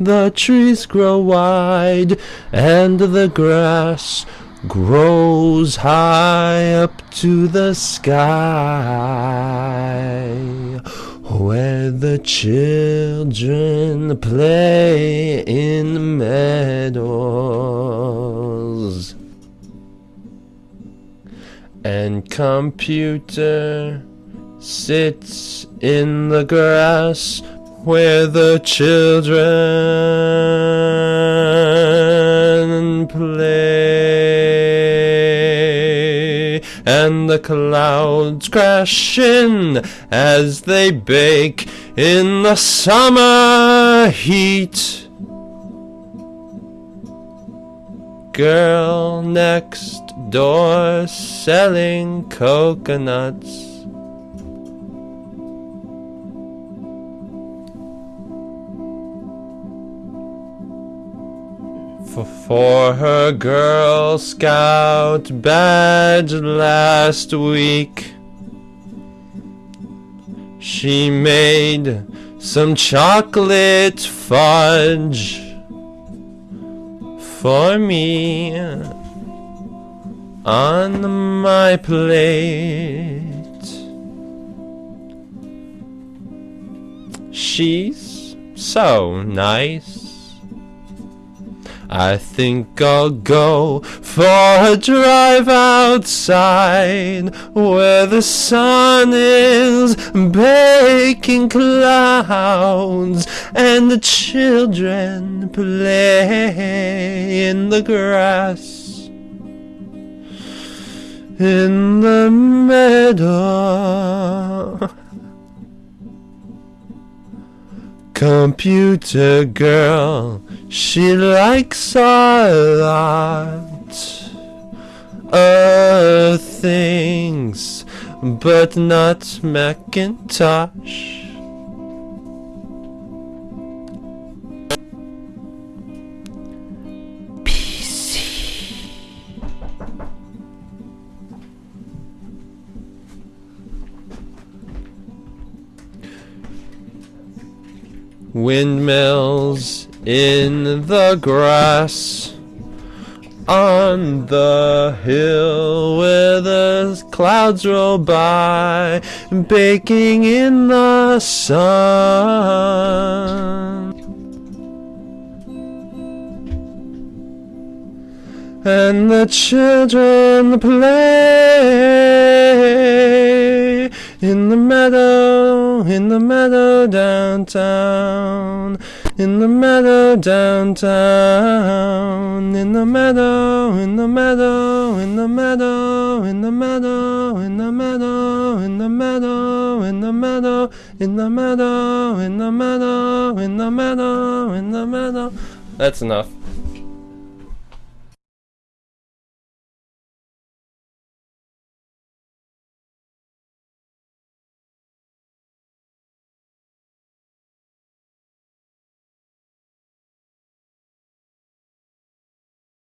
the trees grow wide, and the grass grows high up to the sky, where the children play in meadows. And computer sits in the grass where the children play, and the clouds crash in as they bake in the summer heat. Girl next door selling coconuts. For, for her Girl Scout badge last week, she made some chocolate fudge for me on my plate. She's so nice. I think I'll go for a drive outside where the sun is baking clouds and the children play in the grass in the meadow. Computer girl, she likes a lot of things, but not Macintosh. Windmills in the grass on the hill where the clouds roll by, baking in the sun. And the children play in the meadow, in the meadow downtown. In the meadow downtown, in the meadow, in the meadow, in the meadow, in the meadow, in the meadow, in the meadow, in the meadow, in the meadow, in the meadow, in the meadow, in the meadow. That's enough.